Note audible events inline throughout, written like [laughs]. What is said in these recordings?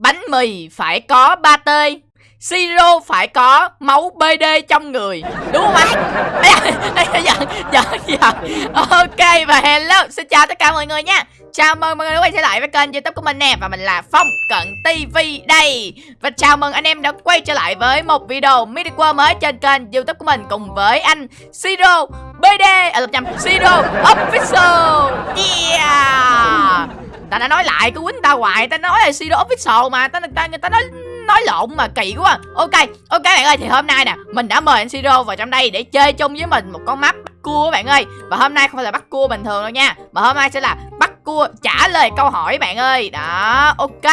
Bánh mì phải có ba tê Siro phải có máu BD trong người. Đúng không anh? giận, giận, giận Ok và hello Xin chào tất cả mọi người nha. Chào mừng mọi người đã quay trở lại với kênh youtube của mình nè Và mình là Phong Cận TV đây. Và chào mừng anh em đã quay trở lại với một video mini world mới trên kênh youtube của mình Cùng với anh Siro BD À lộn nhầm Siro Official. Yeah. Ta đã nói lại cứ quýnh ta hoài Ta nói là Siro Official mà Ta, ta, người ta nói nói lộn mà kỳ quá. Ok ok bạn ơi thì hôm nay nè mình đã mời anh siro vào trong đây để chơi chung với mình một con map bắt cua các bạn ơi. Và hôm nay không phải là bắt cua bình thường đâu nha mà hôm nay sẽ là bắt cua trả lời câu hỏi bạn ơi. Đó ok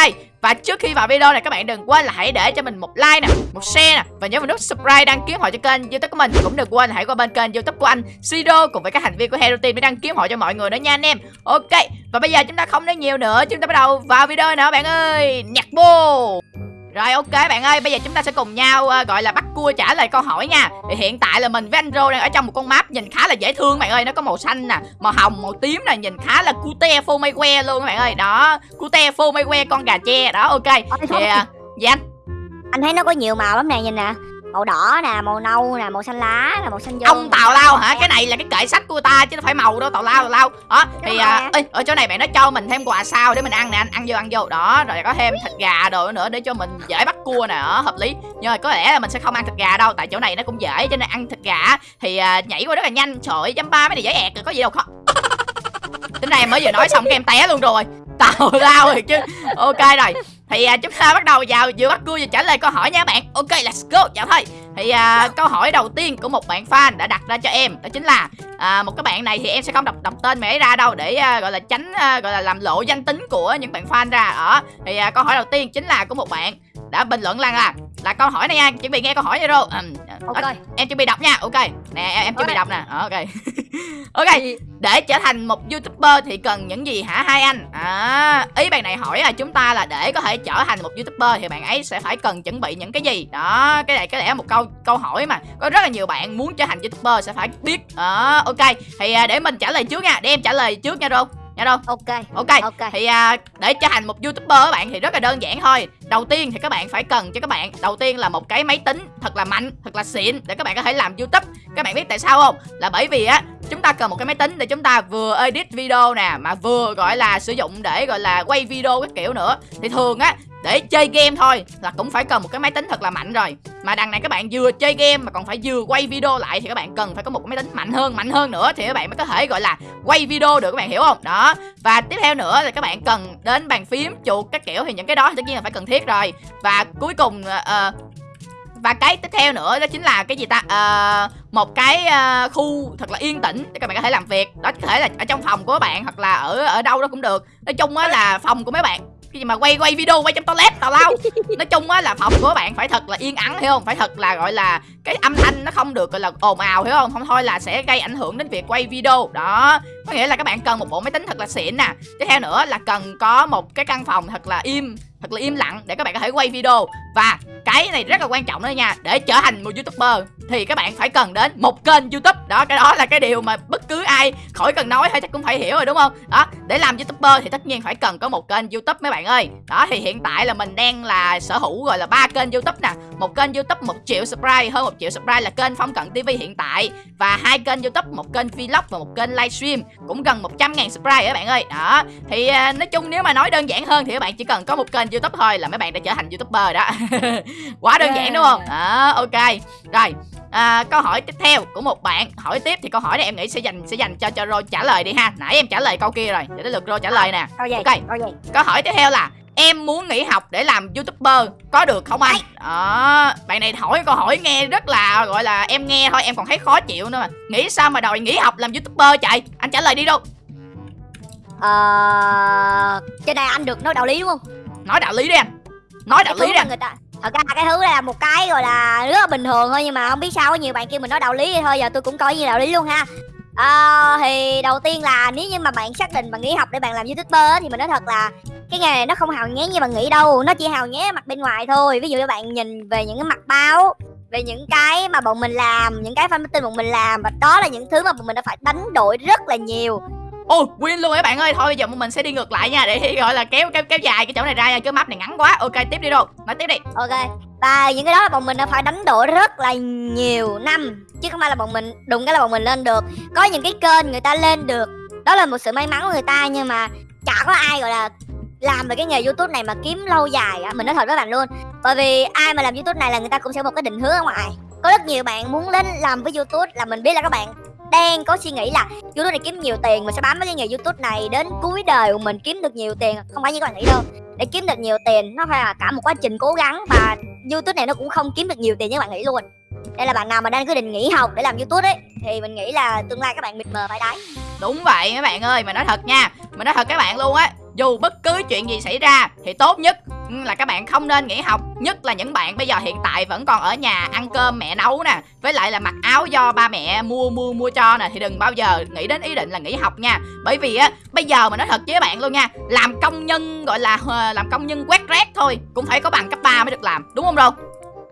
và trước khi vào video này các bạn đừng quên là hãy để cho mình một like nè, một share nè Và nhớ vào nút subscribe đăng ký họ cho kênh youtube của mình. Cũng đừng quên là hãy qua bên kênh youtube của anh sido cùng với các thành viên của Hero Team để đăng ký họ cho mọi người nữa nha anh em. Ok, và bây giờ chúng ta không nói nhiều nữa Chúng ta bắt đầu vào video nữa bạn ơi nhạc vô rồi ok bạn ơi, bây giờ chúng ta sẽ cùng nhau uh, gọi là bắt cua trả lời câu hỏi nha. Thì hiện tại là mình với anh Rô đang ở trong một con map nhìn khá là dễ thương bạn ơi, nó có màu xanh nè, màu hồng, màu tím nè, nhìn khá là cute phô mây que luôn các bạn ơi. Đó, cute phô mây que con gà tre đó ok. Thì uh, dạ anh. Anh thấy nó có nhiều màu lắm nè nhìn nè màu đỏ nè màu nâu nè màu xanh lá nè màu xanh dâu ông tào lao hả? cái này là cái kệ sách của ta chứ nó phải màu đâu tào lao tào lao. Đó thì à, ê, ở chỗ này bạn nó cho mình thêm quà sao để mình ăn nè anh ăn vô ăn vô. Đó rồi có thêm thịt gà đồ nữa để cho mình dễ bắt cua nè đó, hợp lý. Nhưng mà có lẽ là mình sẽ không ăn thịt gà đâu tại chỗ này nó cũng dễ cho nên ăn thịt gà thì à, nhảy qua rất là nhanh. Trời dăm ba mấy này dễ ẹt rồi có gì đâu khó. [laughs] Tính ra em mới vừa nói xong cái em té luôn rồi. Tào lao rồi chứ ok rồi thì à, chúng ta bắt đầu vào vừa bắt cua vừa trả lời câu hỏi nha bạn. Ok let's go. Dạ thôi. Thì à, câu hỏi đầu tiên của một bạn fan đã đặt ra cho em đó chính là à, một cái bạn này thì em sẽ không đọc đọc tên mẹ ra đâu để à, gọi là tránh à, gọi là làm lộ danh tính của những bạn fan ra. Ở thì à, câu hỏi đầu tiên chính là của một bạn đã bình luận là là là câu hỏi này nha chuẩn bị nghe câu hỏi nha rồi. Ừ. ok. à, em chuẩn bị đọc nha ok. Nè em, em chuẩn bị đọc nè ok. [laughs] Ok để trở thành một youtuber thì cần những gì hả hai anh? À, ý bạn này hỏi là chúng ta là để có thể trở thành một youtuber thì bạn ấy sẽ phải cần chuẩn bị những cái gì? Đó cái này có lẽ một câu câu hỏi mà có rất là nhiều bạn muốn trở thành youtuber sẽ phải biết. Đó ok. Thì à, để mình trả lời trước nha để em trả lời trước nha rô nha đâu? Ok. Ok. Ok. Thì à, để trở thành một youtuber các bạn thì rất là đơn giản thôi. Đầu tiên thì các bạn phải cần cho các bạn đầu tiên là một cái máy tính thật là mạnh thật là xịn để các bạn có thể làm youtube. Các bạn biết tại sao không? Là bởi vì á chúng ta cần một cái máy tính để chúng ta vừa edit video nè mà vừa gọi là sử dụng để gọi là quay video các kiểu nữa. Thì thường á để chơi game thôi là cũng phải cần một cái máy tính thật là mạnh rồi. Mà đằng này các bạn vừa chơi game mà còn phải vừa quay video lại thì các bạn cần phải có một cái máy tính mạnh hơn mạnh hơn nữa thì các bạn mới có thể gọi là quay video được các bạn hiểu không? Đó. Và tiếp theo nữa là các bạn cần đến bàn phím chuột các kiểu thì những cái đó thì tất nhiên là phải cần thiết rồi. Và cuối cùng uh, và cái tiếp theo nữa đó chính là cái gì ta? À, một cái uh, khu thật là yên tĩnh để các bạn có thể làm việc. Đó có thể là ở trong phòng của các bạn hoặc là ở ở đâu đó cũng được. Nói chung á là phòng của mấy bạn cái gì mà quay quay video quay trong toilet tào lao. [laughs] Nói chung á là phòng của bạn phải thật là yên ắng hiểu không? Phải thật là gọi là cái âm thanh nó không được gọi là ồn ào hiểu không? Không thôi là sẽ gây ảnh hưởng đến việc quay video. Đó có nghĩa là các bạn cần một bộ máy tính thật là xịn nè. Tiếp theo nữa là cần có một cái căn phòng thật là im thật là im lặng, để các bạn có thể quay video. Và cái này rất là quan trọng đó nha, để trở thành một youtuber thì các bạn phải cần đến một kênh youtube. Đó, cái đó là cái điều mà bất cứ ai khỏi cần nói hay chắc cũng phải hiểu rồi, đúng không? Đó, để làm youtuber thì tất nhiên phải cần có một kênh youtube mấy bạn ơi. Đó, thì hiện tại là mình đang là sở hữu gọi là ba kênh youtube nè. Một kênh youtube, một triệu subscribe, hơn một triệu subscribe là kênh phong cận tv hiện tại. Và hai kênh youtube, một kênh vlog và một kênh livestream, cũng gần 100 ngàn subscribe các bạn ơi. Đó, thì à, nói chung nếu mà nói đơn giản hơn thì các bạn chỉ cần có một kênh youtube thôi là mấy bạn đã trở thành youtuber đó. [laughs] Quá đơn giản đúng không? Đó ok. Rồi à, câu hỏi tiếp theo của một bạn. Hỏi tiếp thì câu hỏi này em nghĩ sẽ dành sẽ dành cho cho Rô trả lời đi ha. Nãy em trả lời câu kia rồi để đến lượt Rô trả lời nè. Gì? ok câu gì? câu hỏi tiếp theo là em muốn nghỉ học để làm youtuber có được không anh? Đó bạn này hỏi câu hỏi nghe rất là gọi là em nghe thôi em còn thấy khó chịu nữa mà. Nghĩ sao mà đòi nghỉ học làm youtuber chạy anh trả lời đi đâu? Ờ trên đây anh được nói đạo lý đúng không nói đạo lý đi anh nói đạo lý đi anh người ta thật ra cái thứ này là một cái gọi là rất là bình thường thôi nhưng mà không biết sao có nhiều bạn kêu mình nói đạo lý vậy thôi giờ tôi cũng coi như đạo lý luôn ha. À, thì đầu tiên là nếu như mà bạn xác định bạn nghỉ học để bạn làm youtuber thì mình nói thật là cái nghề này nó không hào nhoáng như bạn nghĩ đâu nó chỉ hào nhoáng mặt bên ngoài thôi. Ví dụ như bạn nhìn về những cái mặt báo về những cái mà bọn mình làm những cái fan meeting bọn mình làm và đó là những thứ mà bọn mình đã phải đánh đổi rất là nhiều Ồ win luôn các bạn ơi. Thôi bây giờ mình sẽ đi ngược lại nha, Để gọi là kéo kéo kéo dài cái chỗ này ra nha. Chứ map này ngắn quá. Ok, tiếp đi đâu Nói tiếp đi. Ok. Và những cái đó là bọn mình đã phải đánh đổi rất là nhiều năm, chứ không phải là bọn mình đụng cái là bọn mình lên được. Có những cái kênh người ta lên được. Đó là một sự may mắn của người ta, nhưng mà chả có ai, gọi là, làm về cái nghề youtube này mà kiếm lâu dài á. Mình nói thật với bạn luôn. Bởi vì ai mà làm youtube này là người ta cũng sẽ một cái định hướng ở ngoài. Có rất nhiều bạn muốn lên làm với youtube là mình biết là các bạn đang có suy nghĩ là youtube này kiếm nhiều tiền mình sẽ bám với cái nghề youtube này đến cuối đời của mình kiếm được nhiều tiền. Không phải như các bạn nghĩ đâu. Để kiếm được nhiều tiền, nó phải là cả một quá trình cố gắng và youtube này nó cũng không kiếm được nhiều tiền như các bạn nghĩ luôn. Đây là bạn nào mà đang quyết định nghỉ học để làm youtube ấy, thì mình nghĩ là tương lai các bạn mịt mờ phải đấy. Đúng vậy các bạn ơi, Mà nói thật nha mình nói thật các bạn luôn á, dù bất cứ chuyện gì xảy ra, thì tốt nhất là các bạn không nên nghỉ học nhất là những bạn bây giờ hiện tại vẫn còn ở nhà ăn cơm mẹ nấu nè. Với lại là mặc áo do ba mẹ mua mua mua cho nè thì đừng bao giờ nghĩ đến ý định là nghỉ học nha. Bởi vì á bây giờ mà nói thật với các bạn luôn nha làm công nhân gọi là làm công nhân quét rác thôi cũng phải có bằng cấp 3 mới được làm đúng không đâu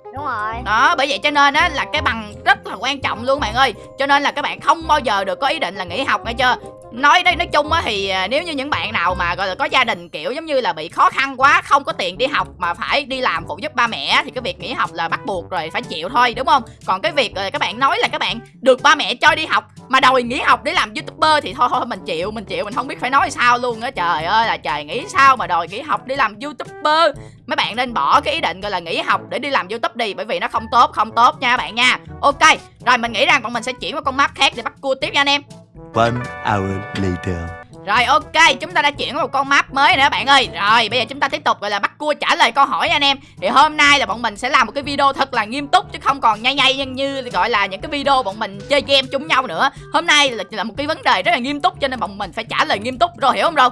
đúng rồi. Đó bởi vậy cho nên á là cái bằng rất là quan trọng luôn bạn ơi. Cho nên là các bạn không bao giờ được có ý định là nghỉ học nghe chưa nói nói nói chung á thì à, nếu như những bạn nào mà, gọi là, có gia đình, kiểu, giống như là bị khó khăn quá, không có tiền đi học mà phải đi làm phụ giúp ba mẹ thì cái việc nghỉ học là bắt buộc rồi phải chịu thôi, đúng không? Còn cái việc các bạn nói là các bạn được ba mẹ cho đi học mà đòi nghỉ học để làm youtuber thì thôi thôi, mình chịu mình chịu, mình không biết phải nói sao luôn á. Trời ơi, là trời, nghĩ sao mà đòi nghỉ học để làm youtuber? Mấy bạn nên bỏ cái ý định, gọi là, nghỉ học để đi làm youtube đi, bởi vì nó không tốt không tốt nha bạn nha. Ok, rồi mình nghĩ rằng bọn mình sẽ chuyển qua con map khác để bắt cua tiếp nha anh em. One hour later. Rồi ok, chúng ta đã chuyển một con map mới nữa bạn ơi. Rồi bây giờ chúng ta tiếp tục gọi là bắt cua trả lời câu hỏi anh em. Thì hôm nay là bọn mình sẽ làm một cái video thật là nghiêm túc Chứ không còn nhây nhây như, như gọi là những cái video bọn mình chơi game chung nhau nữa. Hôm nay là, là một cái vấn đề rất là nghiêm túc Cho nên bọn mình phải trả lời nghiêm túc. Rồi hiểu không rồi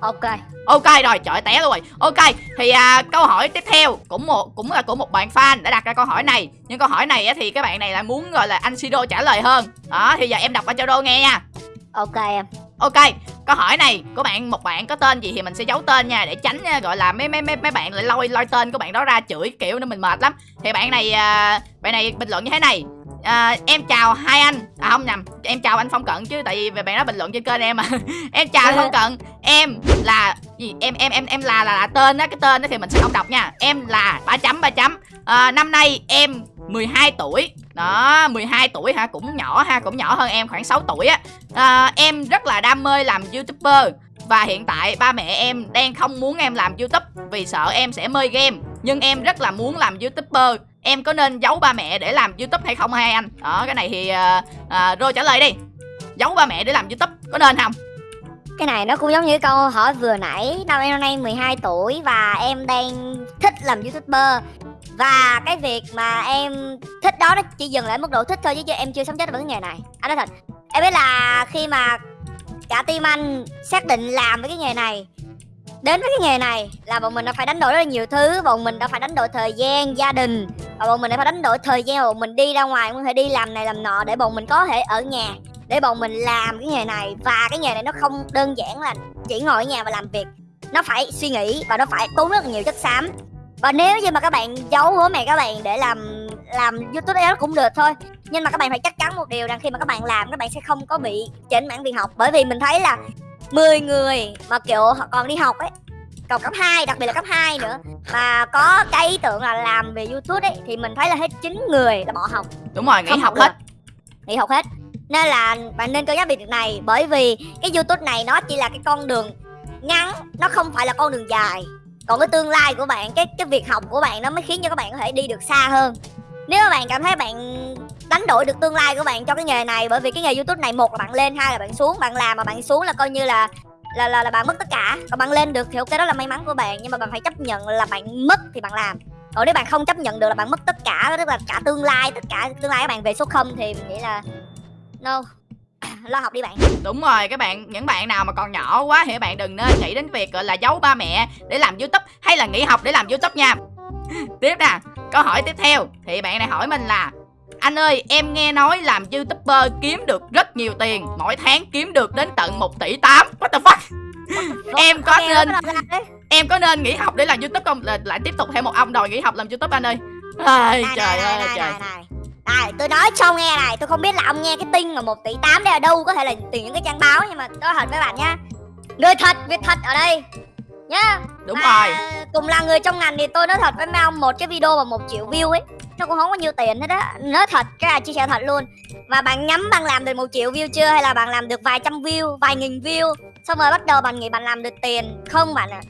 ok Ok rồi, trời té luôn rồi. Ok, thì à, câu hỏi tiếp theo cũng một cũng là của một bạn fan đã đặt ra câu hỏi này. Nhưng câu hỏi này á, thì các bạn này là muốn gọi là anh Sido trả lời hơn. Đó, thì giờ em đọc qua cho đô nghe nha. ok em Ok, câu hỏi này của bạn một bạn có tên gì thì mình sẽ giấu tên nha để tránh à, gọi là mấy mấy mấy mấy bạn lại lôi lôi tên của bạn đó ra chửi kiểu nên mình mệt lắm. Thì bạn này à, bạn này bình luận như thế này. À, em chào hai anh. À không nhầm em chào anh phong cận chứ tại vì về bạn đó bình luận trên kênh em mà. [laughs] Em chào anh phong cận. Em là gì? Em em em em là là, là tên á cái tên đó thì mình sẽ không đọc nha. Em là ba chấm ba chấm. À, năm nay em 12 tuổi. Đó 12 tuổi ha cũng nhỏ ha cũng nhỏ hơn em khoảng 6 tuổi á. À, em rất là đam mê làm youtuber và hiện tại ba mẹ em đang không muốn em làm youtube vì sợ em sẽ mê game nhưng em rất là muốn làm youtuber. Em có nên giấu ba mẹ để làm youtube hay không hai anh? Đó cái này thì uh, uh, rồi trả lời đi. Giấu ba mẹ để làm youtube có nên không? Cái này nó cũng giống như câu hỏi vừa nãy. Năm em năm nay 12 tuổi và em đang thích làm youtuber. Và cái việc mà em thích đó nó chỉ dừng lại mức độ thích thôi chứ em chưa sống chết với cái nghề này. Anh nói thật em biết là khi mà cả team anh xác định làm với cái nghề này đến với cái nghề này là bọn mình đã phải đánh đổi rất là nhiều thứ. Bọn mình đã phải đánh đổi thời gian, gia đình. Và bọn mình đã phải đánh đổi thời gian bọn mình đi ra ngoài. Có thể đi làm này làm nọ để bọn mình có thể ở nhà, để bọn mình làm cái nghề này. Và cái nghề này nó không đơn giản là chỉ ngồi ở nhà và làm việc. Nó phải suy nghĩ và nó phải tốn rất là nhiều chất xám. Và nếu như mà các bạn giấu bố mẹ các bạn để làm làm youtube đó cũng được thôi. Nhưng mà các bạn phải chắc chắn một điều rằng khi mà các bạn làm, các bạn sẽ không có bị chỉnh mảng việc học. Bởi vì mình thấy là 10 người mà kiểu họ còn đi học ấy còn cấp 2 đặc biệt là cấp 2 nữa. Mà có cái ý tưởng là làm về youtube ấy thì mình thấy là hết 9 người là bỏ học. Đúng rồi nghỉ học được. hết. nghỉ học hết. Nên là bạn nên cân nhắc việc này bởi vì cái youtube này nó chỉ là cái con đường ngắn nó không phải là con đường dài. Còn cái tương lai của bạn cái cái việc học của bạn nó mới khiến cho các bạn có thể đi được xa hơn nếu mà bạn cảm thấy bạn đánh đổi được tương lai của bạn cho cái nghề này bởi vì cái nghề youtube này một là bạn lên hai là bạn xuống bạn làm mà bạn xuống là coi như là là là, là bạn mất tất cả. Còn bạn lên được thì ok đó là may mắn của bạn nhưng mà bạn phải chấp nhận là bạn mất thì bạn làm. Còn nếu bạn không chấp nhận được là bạn mất tất cả tức là cả tương lai tất cả tương lai các bạn về số không thì mình nghĩ là no. [coughs] Lo học đi bạn. Đúng rồi các bạn những bạn nào mà còn nhỏ quá thì các bạn đừng nên nghĩ đến việc gọi là giấu ba mẹ để làm youtube hay là nghỉ học để làm youtube nha. [laughs] Tiếp nè câu hỏi tiếp theo thì bạn này hỏi mình là anh ơi em nghe nói làm youtuber kiếm được rất nhiều tiền mỗi tháng kiếm được đến tận 1 tỷ 8 what the fuck em có nên em có nên nghỉ học để làm youtube không là lại tiếp tục thêm một ông đòi nghỉ học làm youtube anh ơi Ai, này, trời này, ơi này, trời này, này. Tôi nói cho nghe này, tôi không biết là ông nghe cái tin mà 1 tỷ 8 đây ở đâu, có thể là từ những cái trang báo nhưng mà nói thật với bạn nhá. Người thật, việc thật ở đây. Nhá. đúng Mà rồi. Cùng là người trong ngành thì tôi nói thật với mấy ông một cái video mà một triệu view ấy nó cũng không có nhiều tiền hết á. Nói thật cái này chia sẻ thật luôn. Và bạn nhắm bạn làm được một triệu view chưa? Hay là bạn làm được vài trăm view vài nghìn view? Xong rồi bắt đầu bạn nghĩ bạn làm được tiền. Không bạn ạ.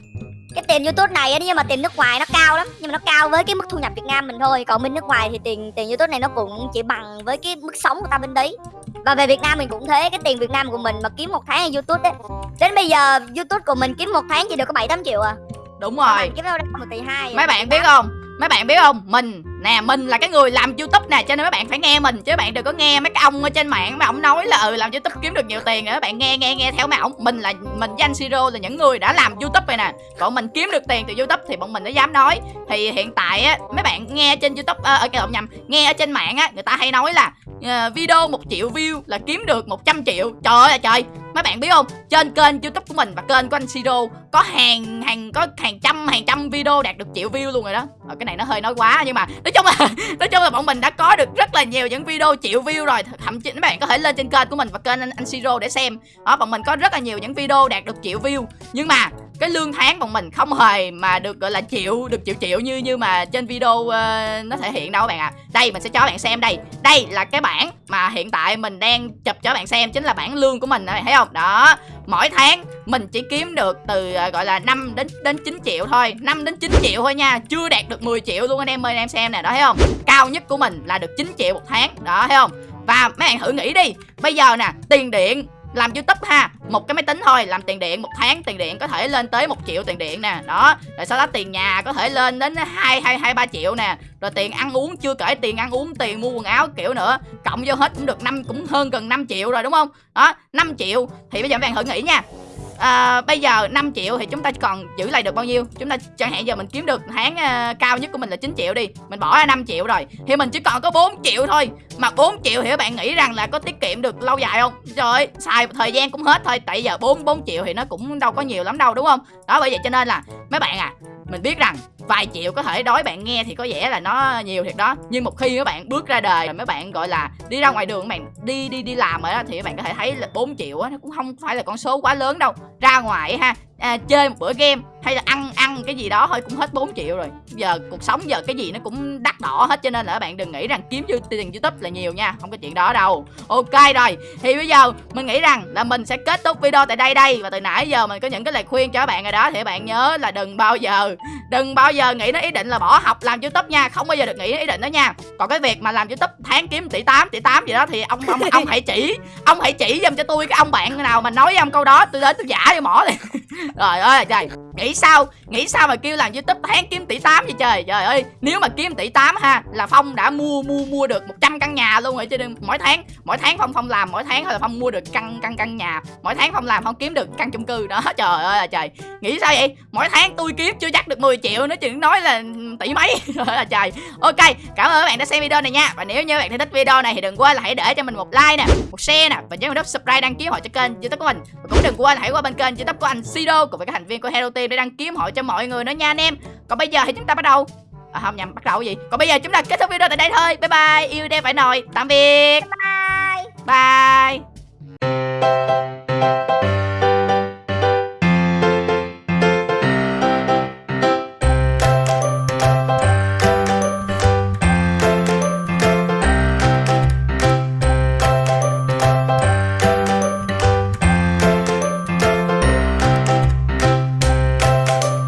Cái tiền youtube này á nhưng mà tiền nước ngoài nó cao lắm. Nhưng mà nó cao với cái mức thu nhập việt nam mình thôi. Còn bên nước ngoài thì tiền tiền youtube này nó cũng chỉ bằng với cái mức sống của ta bên đấy và về việt nam mình cũng thế cái tiền việt nam của mình mà kiếm một tháng ở youtube đấy đến bây giờ youtube của mình kiếm một tháng chỉ được có bảy tám triệu à. Đúng rồi. Kiếm đâu ra một tỷ hai mấy bạn biết không? Mấy bạn biết không? Mình nè mình là cái người làm youtube nè cho nên mấy bạn phải nghe mình chứ bạn đừng có nghe mấy cái ông ở trên mạng mà ông nói là ừ làm youtube kiếm được nhiều tiền rồi các bạn nghe nghe nghe theo mấy ông mình là mình với anh siro là những người đã làm youtube này nè. Còn mình kiếm được tiền từ youtube thì bọn mình mới dám nói. Thì hiện tại á mấy bạn nghe trên youtube ở cái lộn nhầm nghe ở trên mạng á người ta hay nói là uh, video một triệu view là kiếm được 100 triệu. Trời ơi trời. Mấy bạn biết không? Trên kênh youtube của mình và kênh của anh siro có hàng hàng có hàng trăm hàng trăm video đạt được triệu view luôn rồi đó. Ờ, cái này nó hơi nói quá nhưng mà nói chung là nói chung là bọn mình đã có được rất là nhiều những video triệu view rồi. Thậm chí các bạn có thể lên trên kênh của mình và kênh anh, anh siro để xem. Đó bọn mình có rất là nhiều những video đạt được triệu view. Nhưng mà cái lương tháng của mình không hề mà được gọi là chịu được chịu chịu như như mà trên video uh, nó thể hiện đâu các bạn ạ. Đây mình sẽ cho bạn xem đây. Đây là cái bảng mà hiện tại mình đang chụp cho bạn xem chính là bảng lương của mình này bạn thấy không? Đó. Mỗi tháng mình chỉ kiếm được từ uh, gọi là 5 đến đến 9 triệu thôi. 5 đến 9 triệu thôi nha chưa đạt được 10 triệu luôn anh em ơi anh em xem nè đó thấy không? Cao nhất của mình là được 9 triệu một tháng đó thấy không? Và mấy bạn thử nghĩ đi. Bây giờ nè tiền điện làm youtube ha, một cái máy tính thôi, làm tiền điện, một tháng tiền điện có thể lên tới một triệu tiền điện nè. Đó, rồi sau đó tiền nhà có thể lên đến hai hai hai, ba triệu nè. Rồi tiền ăn uống, chưa kể tiền ăn uống, tiền mua quần áo kiểu nữa, cộng vô hết cũng được năm, cũng hơn gần 5 triệu rồi, đúng không? Đó 5 triệu. Thì bây giờ các bạn thử nghĩ nha à, bây giờ 5 triệu thì chúng ta còn giữ lại được bao nhiêu? Chúng ta chẳng hạn giờ mình kiếm được tháng uh, ờ, cao nhất của mình là 9 triệu đi mình bỏ ra 5 triệu rồi thì mình chỉ còn có 4 triệu thôi. Mà 4 triệu thì các bạn nghĩ rằng là có tiết kiệm được lâu dài không? Trời ơi xài thời gian cũng hết thôi tại giờ 4 4 triệu thì nó cũng đâu có nhiều lắm đâu đúng không? Đó bởi vậy cho nên là mấy bạn à mình biết rằng vài triệu có thể đối bạn nghe thì có vẻ là nó nhiều thiệt đó. Nhưng một khi các bạn bước ra đời mấy bạn, gọi là, đi ra ngoài đường các bạn đi đi đi làm rồi đó, thì các bạn có thể thấy là 4 triệu á, nó cũng không phải là con số quá lớn đâu. Ra ngoài ha à, chơi một bữa game hay là ăn ăn cái gì đó thôi cũng hết 4 triệu rồi. Giờ cuộc sống giờ cái gì nó cũng đắt đỏ hết cho nên là các bạn đừng nghĩ rằng kiếm dư tiền youtube là nhiều nha không có chuyện đó đâu. Ok rồi thì bây giờ mình nghĩ rằng là mình sẽ kết thúc video tại đây đây. Và từ nãy giờ mình có những cái lời khuyên cho các bạn rồi đó thì các bạn nhớ là đừng bao giờ đừng bao giờ nghĩ đến ý định là bỏ học làm youtube nha không bao giờ được nghĩ đến ý định đó nha. Còn cái việc mà làm youtube tháng kiếm tỷ 8 tỷ 8 gì đó thì ông ông ông hãy chỉ ông hãy chỉ giùm cho tôi cái ông bạn nào mà nói với ông câu đó tôi đến tôi giả cho mỏ liền trời ơi, trời. Nghĩ sao? Nghĩ sao mà kêu làm youtube tháng kiếm tỷ 8 vậy trời? Trời ơi, nếu mà kiếm tỷ 8 ha, là phong đã mua mua mua được 100 căn nhà luôn rồi chứ đừng mỗi tháng mỗi tháng phong phong làm mỗi tháng là phong mua được căn căn căn nhà. Mỗi tháng phong làm phong kiếm được căn chung cư đó. [laughs] Trời ơi là trời. Nghĩ sao vậy? Mỗi tháng tôi kiếm chưa chắc được 10 triệu nó chừng nói là tỷ mấy. [laughs] Rồi là trời. Ok, cảm ơn các bạn đã xem video này nha. Và nếu như bạn thấy thích video này thì đừng quên là hãy để cho mình một like nè, một share nè. Và nhớ nút subscribe đăng ký hội cho kênh youtube của mình. Và cũng đừng quên hãy qua bên kênh youtube của anh Sido cùng với các thành viên của Hero Team để đăng ký hội cho mọi người nữa nha anh em. Còn bây giờ thì chúng ta bắt đầu. À, không nhầm bắt đầu cái gì? Còn bây giờ chúng ta kết thúc video tại đây thôi. Bye bye. Yêu đêm phải nồi. Tạm biệt. Bye. Bye